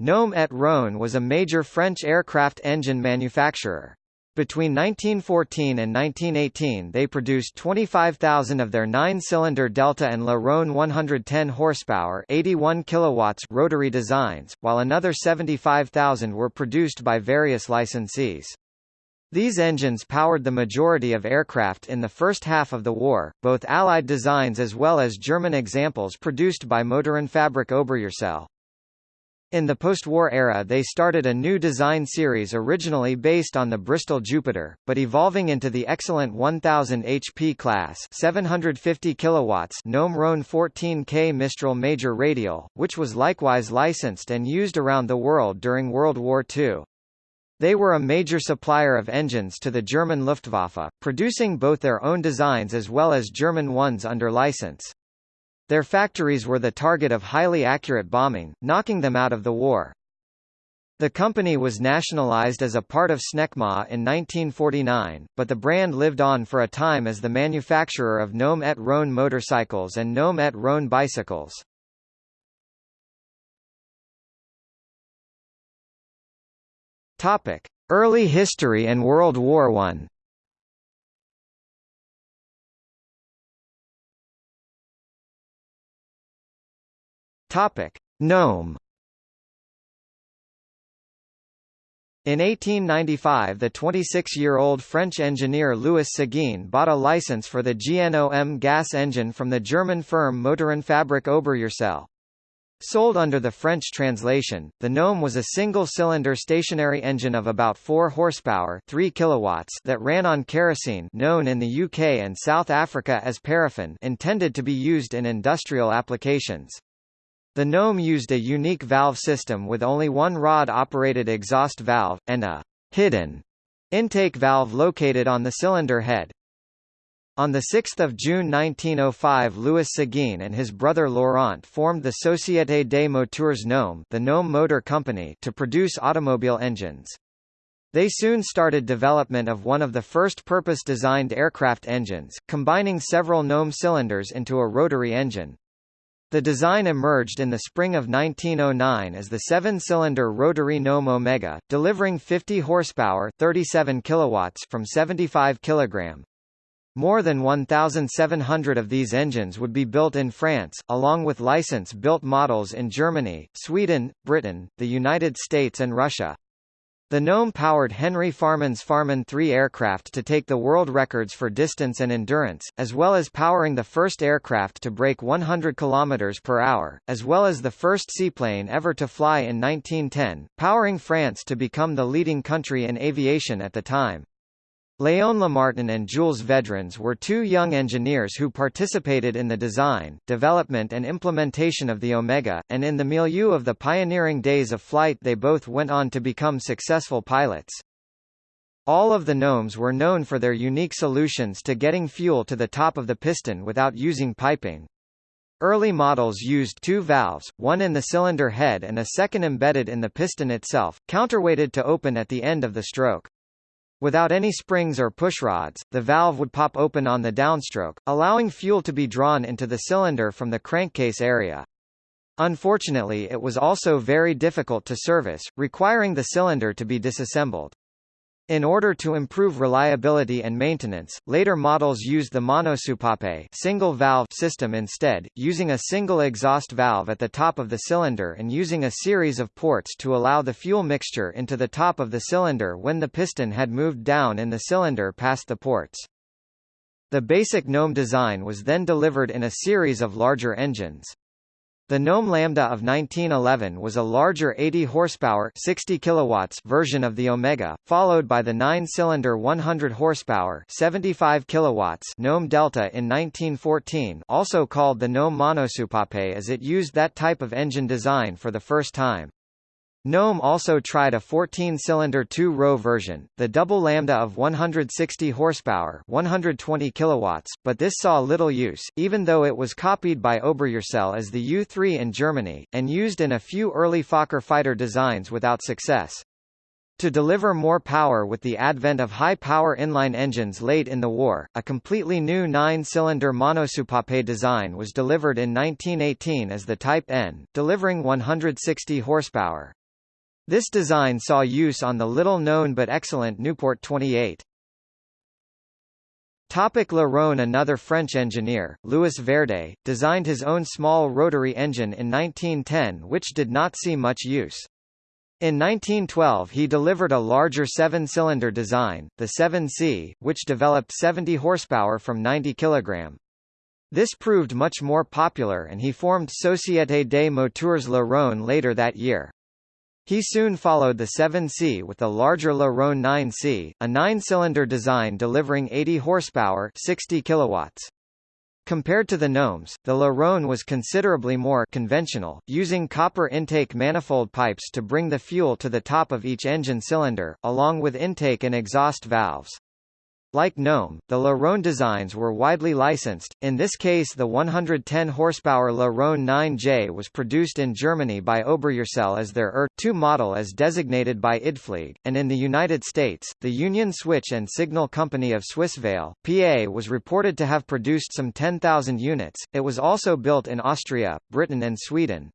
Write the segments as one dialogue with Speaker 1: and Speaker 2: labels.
Speaker 1: Gnome et Rhone was a major French aircraft engine manufacturer. Between 1914 and 1918 they produced 25,000 of their nine-cylinder Delta and Le Rhone 110 horsepower 81 kilowatts rotary designs, while another 75,000 were produced by various licensees. These engines powered the majority of aircraft in the first half of the war, both Allied designs as well as German examples produced by Motorenfabrik Oberursel. In the post-war era they started a new design series originally based on the Bristol Jupiter, but evolving into the excellent 1000 HP class 750 kilowatts Gnome Rhone 14K Mistral Major Radial, which was likewise licensed and used around the world during World War II. They were a major supplier of engines to the German Luftwaffe, producing both their own designs as well as German ones under license. Their factories were the target of highly accurate bombing, knocking them out of the war. The company was nationalized as a part of Snecma in 1949, but the brand lived on for a time as the manufacturer of Gnome et Rhone motorcycles and Gnome et Rhone bicycles. Topic: Early history and World War I. Topic: Gnome. In 1895 the 26-year-old French engineer Louis Seguin bought a license for the GNOM gas engine from the German firm Motorenfabrik Oberursel. Sold under the French translation, the Gnome was a single-cylinder stationary engine of about 4 horsepower 3 kilowatts that ran on kerosene known in the UK and South Africa as paraffin intended to be used in industrial applications. The Gnome used a unique valve system with only one rod-operated exhaust valve, and a hidden intake valve located on the cylinder head. On 6 June 1905 Louis Seguin and his brother Laurent formed the Société des Moteurs Gnome, the Gnome Motor Company to produce automobile engines. They soon started development of one of the first purpose-designed aircraft engines, combining several Gnome cylinders into a rotary engine. The design emerged in the spring of 1909 as the seven-cylinder rotary Gnome Omega, delivering 50 horsepower 37 kilowatts from 75 kg. More than 1,700 of these engines would be built in France, along with license-built models in Germany, Sweden, Britain, the United States and Russia. The Gnome powered Henry Farman's Farman III aircraft to take the world records for distance and endurance, as well as powering the first aircraft to break 100 km per hour, as well as the first seaplane ever to fly in 1910, powering France to become the leading country in aviation at the time. Léon Lemartin and Jules Vedrines were two young engineers who participated in the design, development and implementation of the Omega, and in the milieu of the pioneering days of flight they both went on to become successful pilots. All of the gnomes were known for their unique solutions to getting fuel to the top of the piston without using piping. Early models used two valves, one in the cylinder head and a second embedded in the piston itself, counterweighted to open at the end of the stroke. Without any springs or pushrods, the valve would pop open on the downstroke, allowing fuel to be drawn into the cylinder from the crankcase area. Unfortunately it was also very difficult to service, requiring the cylinder to be disassembled. In order to improve reliability and maintenance, later models used the monosoupape single valve system instead, using a single exhaust valve at the top of the cylinder and using a series of ports to allow the fuel mixture into the top of the cylinder when the piston had moved down in the cylinder past the ports. The basic GNOME design was then delivered in a series of larger engines. The Gnome Lambda of 1911 was a larger 80 horsepower 60 kilowatts version of the Omega, followed by the 9-cylinder 100 horsepower 75 kilowatts Gnome Delta in 1914, also called the Gnome Monosoupape as it used that type of engine design for the first time. Gnome also tried a 14-cylinder two-row version, the double lambda of 160 horsepower, 120 kilowatts, but this saw little use, even though it was copied by Oberursel as the U3 in Germany and used in a few early Fokker fighter designs without success. To deliver more power with the advent of high-power inline engines late in the war, a completely new nine-cylinder monosoupape design was delivered in 1918 as the Type N, delivering 160 horsepower. This design saw use on the little-known but excellent Nieuport 28. Topic Le Rhône Another French engineer, Louis Verdet, designed his own small rotary engine in 1910 which did not see much use. In 1912 he delivered a larger seven-cylinder design, the 7C, which developed 70 horsepower from 90 kg. This proved much more popular and he formed Société des Moteurs Le Rhône later that year. He soon followed the 7C with the larger Le Rhône 9C, a nine-cylinder design delivering 80 horsepower 60 kilowatts. Compared to the Gnomes, the Le Rhône was considerably more conventional, using copper intake manifold pipes to bring the fuel to the top of each engine cylinder, along with intake and exhaust valves. Like Gnome, the Le Rhône designs were widely licensed, in this case the 110 horsepower Le Rhône 9J was produced in Germany by Oberursel as their ER-2 model as designated by IdFlieg, and in the United States, the Union Switch and Signal Company of Swissvale, PA was reported to have produced some 10,000 units, it was also built in Austria, Britain and Sweden.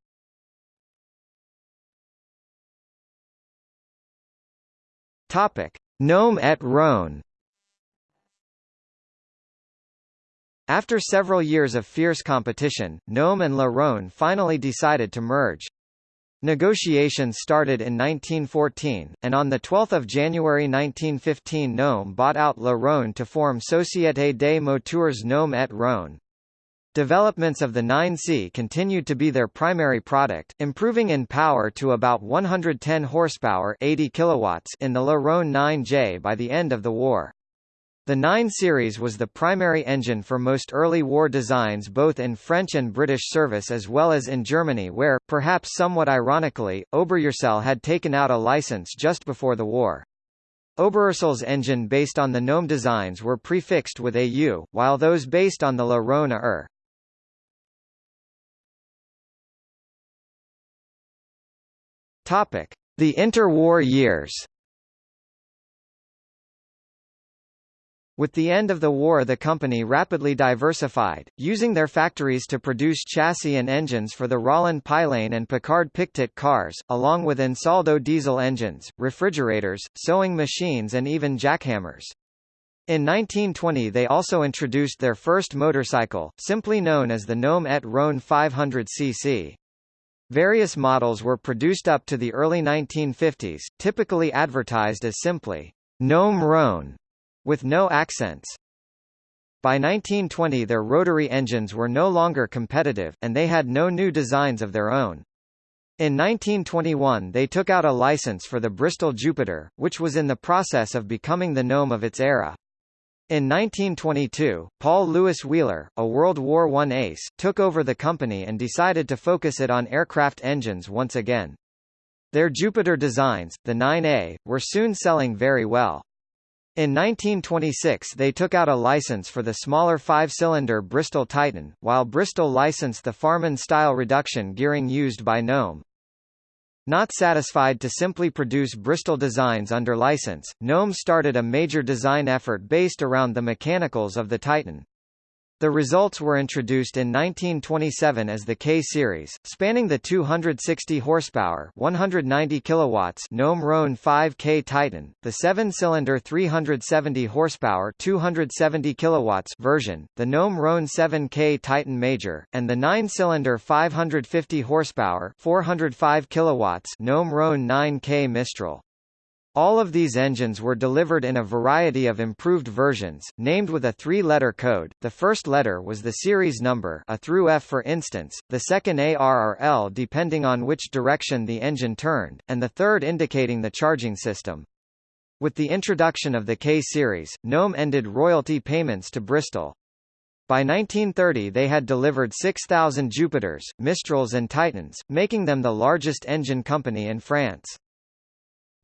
Speaker 1: Topic. Gnome et Rhône After several years of fierce competition, Gnome and Le Rhône finally decided to merge. Negotiations started in 1914, and on 12 January 1915 Gnome bought out Le Rhône to form Société des Moteurs Gnome et Rhône. Developments of the 9C continued to be their primary product, improving in power to about 110 horsepower 80 kilowatts in the Le Rhône 9J by the end of the war. The 9 series was the primary engine for most early war designs both in French and British service as well as in Germany where, perhaps somewhat ironically, Oberursel had taken out a license just before the war. Oberursel's engine based on the Gnome designs were prefixed with AU, while those based on the Le Rhône ER. The interwar years With the end of the war the company rapidly diversified, using their factories to produce chassis and engines for the Roland Pilain and Picard Pictet cars, along with Ansaldo diesel engines, refrigerators, sewing machines and even jackhammers. In 1920 they also introduced their first motorcycle, simply known as the Gnome et Rhône 500cc. Various models were produced up to the early 1950s, typically advertised as simply, Gnome Rhône with no accents. By 1920 their rotary engines were no longer competitive, and they had no new designs of their own. In 1921 they took out a license for the Bristol Jupiter, which was in the process of becoming the gnome of its era. In 1922, Paul Louis Weiller, a World War I ace, took over the company and decided to focus it on aircraft engines once again. Their Jupiter designs, the 9A, were soon selling very well. In 1926 they took out a license for the smaller five-cylinder Bristol Titan, while Bristol licensed the Farman-style reduction gearing used by Gnome. Not satisfied to simply produce Bristol designs under license, Gnome started a major design effort based around the mechanicals of the Titan. The results were introduced in 1927 as the K-series, spanning the 260 horsepower, 190 kilowatts Gnome Rhône 5K Titan, the 7-cylinder 370 horsepower, 270 kilowatts version, the Gnome Rhône 7K Titan Major, and the 9-cylinder 550 horsepower, 405 kilowatts Gnome Rhône 9K Mistral. All of these engines were delivered in a variety of improved versions, named with a three-letter code. The first letter was the series number A through F for instance, the second AR or L depending on which direction the engine turned, and the third indicating the charging system. With the introduction of the K-series, Gnome ended royalty payments to Bristol. By 1930 they had delivered 6,000 Jupiters, Mistrals and Titans, making them the largest engine company in France.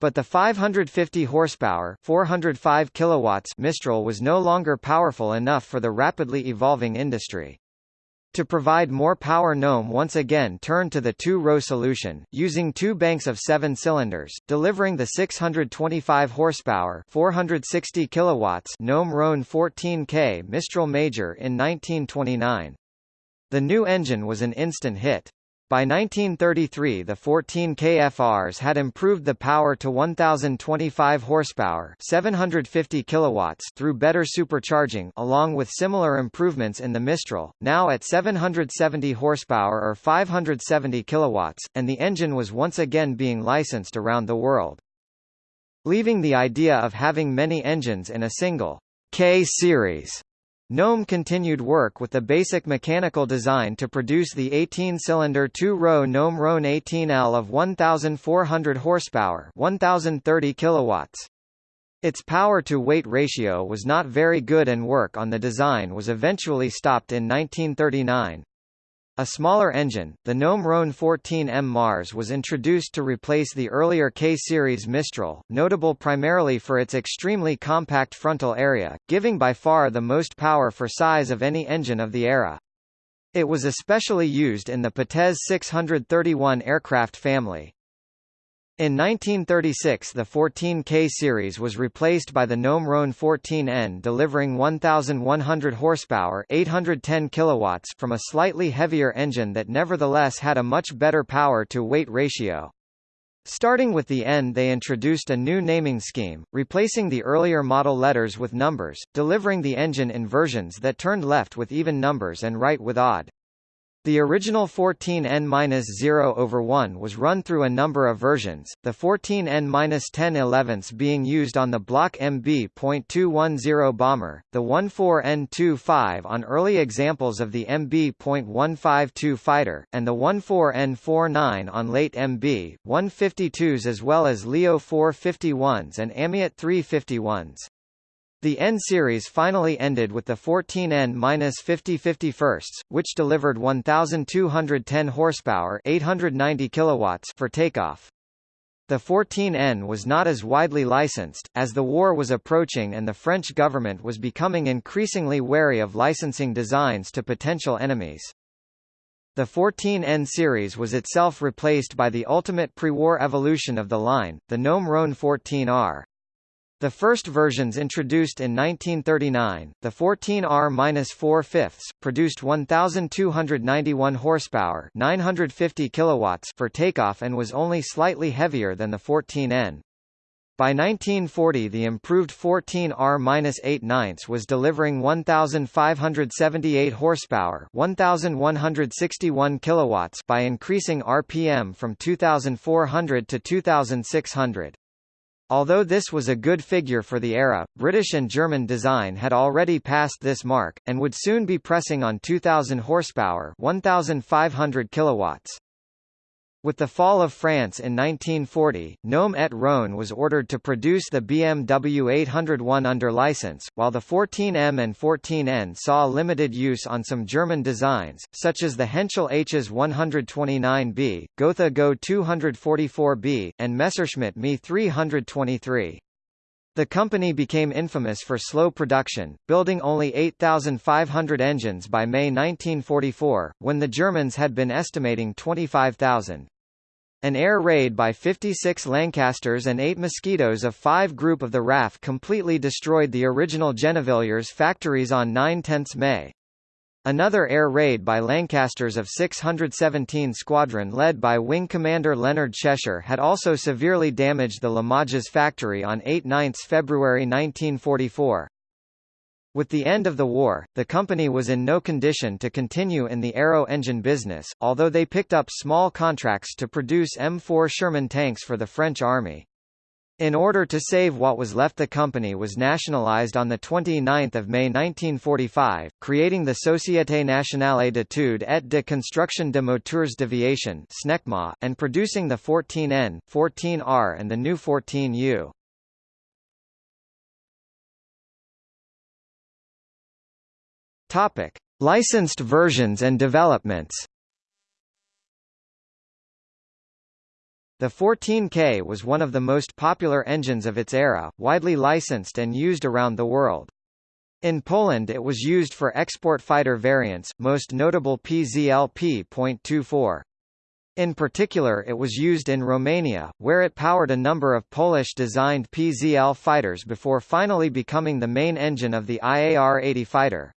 Speaker 1: But the 550 horsepower 405 kilowatts Mistral was no longer powerful enough for the rapidly evolving industry. To provide more power Gnome once again turned to the two-row solution, using two banks of seven cylinders, delivering the 625 horsepower 460 kilowatts Gnome Rhône 14K Mistral Major in 1929. The new engine was an instant hit. By 1933 the 14 KFRs had improved the power to 1025 horsepower, 750 kilowatts through better supercharging along with similar improvements in the Mistral, now at 770 horsepower or 570 kilowatts, and the engine was once again being licensed around the world. Leaving the idea of having many engines in a single K-series Gnome continued work with the basic mechanical design to produce the 18-cylinder two-row Gnome Rhone 18L of 1,400 horsepower 1,030 kilowatts. Its power-to-weight ratio was not very good and work on the design was eventually stopped in 1939. A smaller engine, the Gnome Rhone 14M Mars was introduced to replace the earlier K-series Mistral, notable primarily for its extremely compact frontal area, giving by far the most power for size of any engine of the era. It was especially used in the Potez 631 aircraft family. In 1936 the 14K series was replaced by the Gnome Rhone 14N delivering 1,100 horsepower 810 kilowatts from a slightly heavier engine that nevertheless had a much better power-to-weight ratio. Starting with the N they introduced a new naming scheme, replacing the earlier model letters with numbers, delivering the engine in versions that turned left with even numbers and right with odd. The original 14N-0 over 1 was run through a number of versions, the 14N-10 11 being used on the Bloch MB.210 bomber, the 14N-25 on early examples of the MB.152 fighter, and the 14N-49 on late MB.152s as well as Leo 451s and Amiot 351s. The N-series finally ended with the 14N-50 51st, which delivered 1,210 horsepower 890 kilowatts for takeoff. The 14N was not as widely licensed, as the war was approaching and the French government was becoming increasingly wary of licensing designs to potential enemies. The 14N series was itself replaced by the ultimate pre-war evolution of the line, the Gnome Rhone 14R. The first versions introduced in 1939, the 14R-4 fifths, produced 1,291 horsepower 950 kilowatts for takeoff and was only slightly heavier than the 14N. By 1940 the improved 14R-8 ninths was delivering 1,578 horsepower 1,161 kilowatts by increasing RPM from 2,400 to 2,600. Although this was a good figure for the era, British and German design had already passed this mark, and would soon be pressing on 2,000 horsepower 1,500 kilowatts. With the fall of France in 1940, Gnome et Rhone was ordered to produce the BMW 801 under license, while the 14M and 14N saw limited use on some German designs, such as the Henschel Hs 129B, Gotha Go 244B, and Messerschmitt Me 323. The company became infamous for slow production, building only 8,500 engines by May 1944, when the Germans had been estimating 25,000. An air raid by 56 Lancasters and 8 Mosquitoes of 5 Group of the RAF completely destroyed the original Gennevilliers factories on 9–10 May. Another air raid by Lancasters of 617 Squadron led by Wing Commander Leonard Cheshire had also severely damaged the Limoges factory on 8–9 February 1944. With the end of the war, the company was in no condition to continue in the aero engine business, although they picked up small contracts to produce M4 Sherman tanks for the French Army. In order to save what was left the company was nationalized on 29 May 1945, creating the Société Nationale d'études et de construction de moteurs d'aviation and producing the 14N, 14R and the new 14U. Topic: Licensed versions and developments. The 14K was one of the most popular engines of its era, widely licensed and used around the world. In Poland it was used for export fighter variants, most notable PZL-P.24. In particular it was used in Romania, where it powered a number of Polish-designed PZL fighters before finally becoming the main engine of the IAR-80 fighter.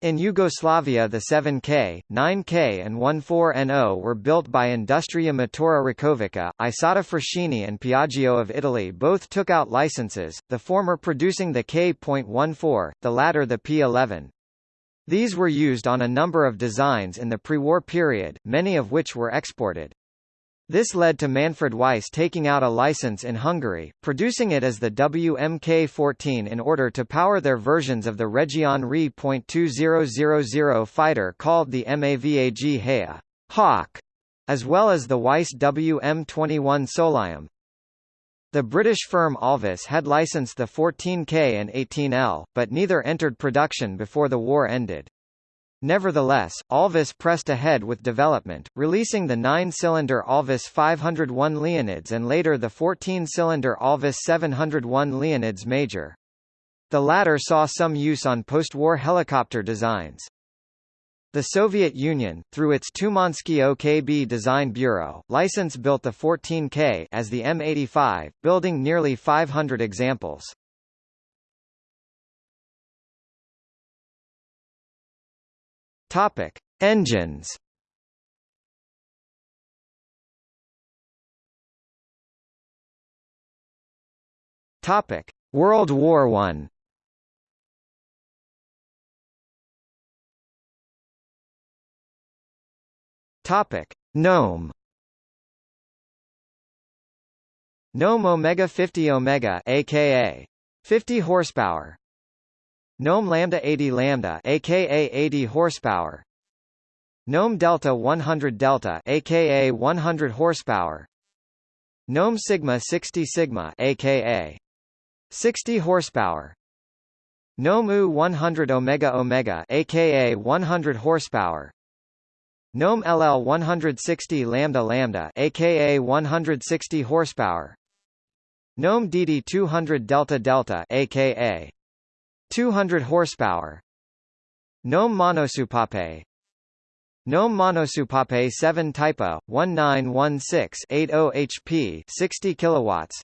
Speaker 1: In Yugoslavia the 7K, 9K and 14NO were built by Industria Motora Rakovica, Isotta Fraschini and Piaggio of Italy both took out licenses, the former producing the K.14, the latter the P11. These were used on a number of designs in the pre-war period, many of which were exported. This led to Manfred Weiss taking out a license in Hungary, producing it as the WMK-14 in order to power their versions of the Reggiane Re.2000 fighter called the MAVAG Héja Hawk, as well as the Weiss WM-21 Sólyom. The British firm Alvis had licensed the 14K and 18L, but neither entered production before the war ended. Nevertheless, Alvis pressed ahead with development, releasing the 9-cylinder Alvis 501 Leonides and later the 14-cylinder Alvis 701 Leonides Major. The latter saw some use on post-war helicopter designs. The Soviet Union, through its Tumansky OKB Design Bureau, license built the 14K as the M85, building nearly 500 examples. Topic: Engines. Topic: World War One. Topic: Gnome. Gnome Omega 50 Omega aka 50 horsepower Gnome Lambda 80 Lambda aka 80 horsepower. Gnome Delta 100 Delta aka 100 horsepower. Gnome Sigma 60 Sigma aka 60 horsepower. Gnome U 100 Omega Omega aka 100 horsepower. Gnome LL 160 Lambda Lambda aka 160 horsepower. Gnome DD 200 Delta Delta aka 200 horsepower. Gnome Monosoupape. Gnome Monosoupape 7 Typa 1916 80 HP 60 kilowatts.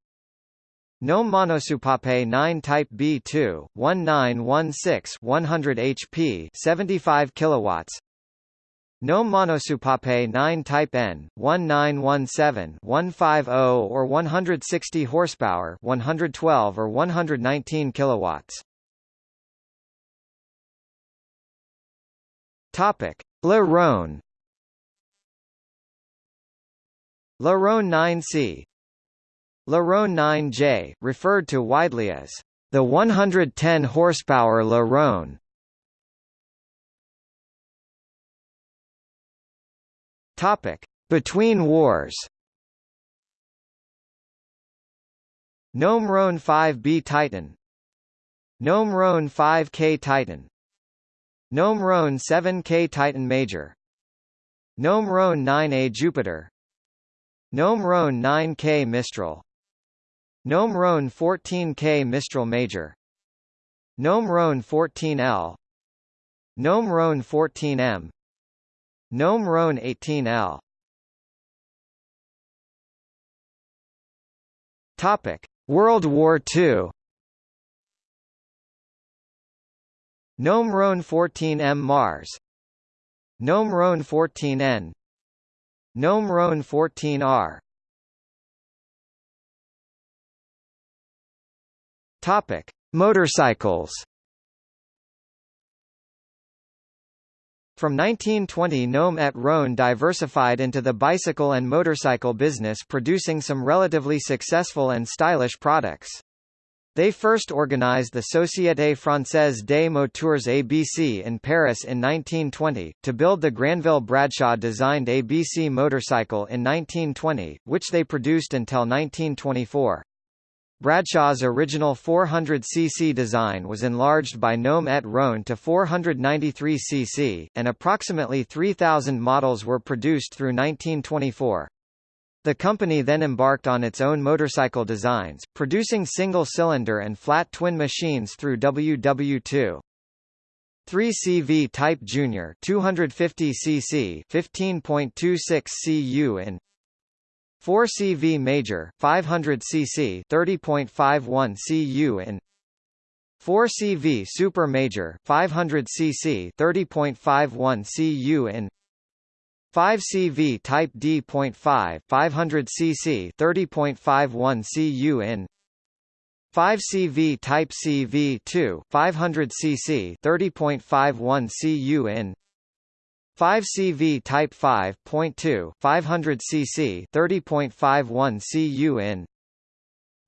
Speaker 1: Gnome Monosoupape 9 Type B2 1916 100 HP 75 kilowatts. Gnome Monosoupape 9 Type N 1917 150 or 160 horsepower 112 or 119 kilowatts Topic: Le Rhône Le Rhône 9C Le Rhône 9J, referred to widely as the 110 horsepower Le Rhône. Topic: Between wars. Gnome Rhône 5B Titan Gnome Rhône 5K Titan Gnome Rhône 7K Titan Major. Gnome Rhône 9A Jupiter. Gnome Rhône 9K Mistral. Gnome Rhône 14K Mistral Major. Gnome Rhône 14L Gnome Rhône 14M Gnome Rhône 18L Topic: World War II Gnome Rhône 14M Mars Gnome Rhône 14N Gnome Rhône 14R Topic: Motorcycles. From 1920 Gnome et Rhône diversified into the bicycle and motorcycle business producing some relatively successful and stylish products. They first organized the Société Française des Moteurs ABC in Paris in 1920, to build the Granville Bradshaw-designed ABC motorcycle in 1920, which they produced until 1924. Bradshaw's original 400cc design was enlarged by Gnome et Rhône to 493cc, and approximately 3,000 models were produced through 1924. The company then embarked on its own motorcycle designs, producing single-cylinder and flat twin machines through WW2. 3CV Type Junior 250 cc 15.26 cu in 4CV Major 500 cc 30.51 cu in 4 CV Super Major 500 cc 30.51 cu in 5 CV Type D.5 500 cc 30.51 cu in 5 CV Type CV2 500 cc 30.51 cu in 5 CV Type 5.2 500 cc 30.51 cu in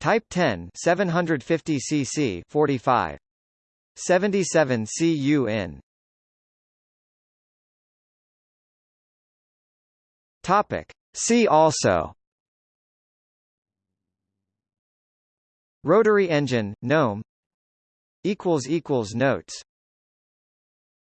Speaker 1: Type 10 750 cc 45 77 cu in Topic. See also. Rotary engine, GNOME. Notes